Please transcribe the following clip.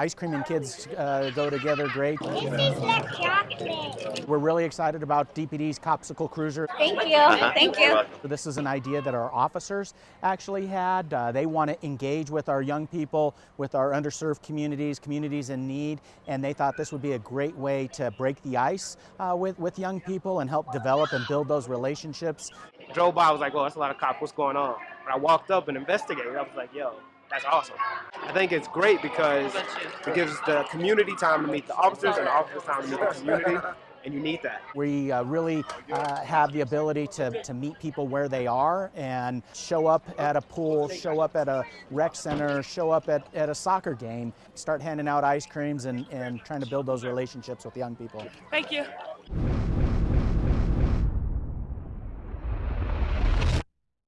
ice cream and kids uh, go together great. This is the chocolate. We're really excited about DPD's Copsicle Cruiser. Thank you. Thank you. This is an idea that our officers actually had. Uh, they want to engage with our young people, with our underserved communities, communities in need, and they thought this would be a great way to break the ice uh, with, with young people and help develop and build those relationships. Drove by, I was like, oh, that's a lot of cops. What's going on? When I walked up and investigated, I was like, yo, that's awesome. I think it's great because it gives the community time to meet the officers and the officers time to meet the community, and you need that. We uh, really uh, have the ability to, to meet people where they are and show up at a pool, show up at a rec center, show up at, at a soccer game, start handing out ice creams and, and trying to build those relationships with young people. Thank you.